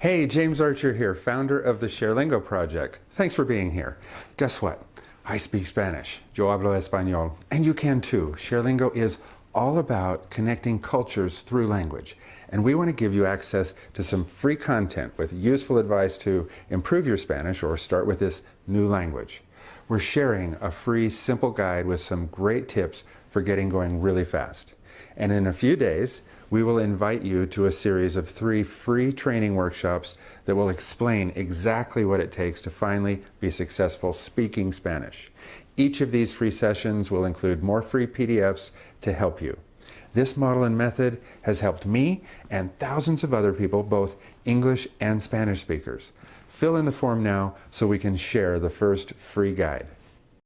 Hey, James Archer here, founder of the ShareLingo project. Thanks for being here. Guess what? I speak Spanish. Yo hablo español. And you can too. ShareLingo is all about connecting cultures through language. And we want to give you access to some free content with useful advice to improve your Spanish or start with this new language. We're sharing a free, simple guide with some great tips for getting going really fast. And in a few days, we will invite you to a series of three free training workshops that will explain exactly what it takes to finally be successful speaking Spanish. Each of these free sessions will include more free PDFs to help you. This model and method has helped me and thousands of other people, both English and Spanish speakers. Fill in the form now so we can share the first free guide.